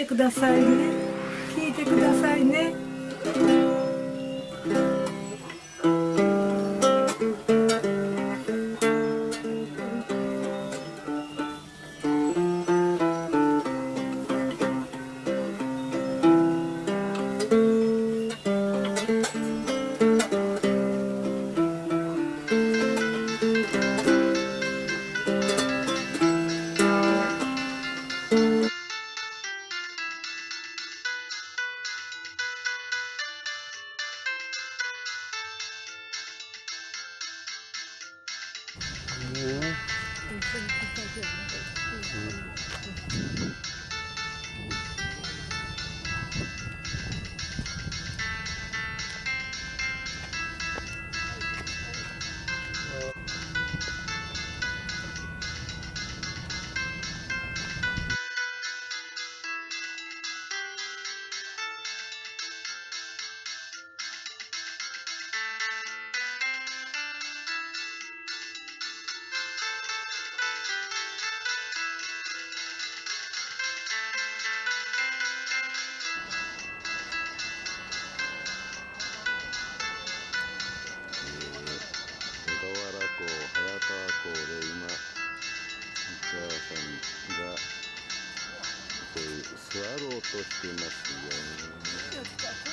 てくださいね。聞いてくださいね。Yeah. さんがえー座ろうとしてますよね。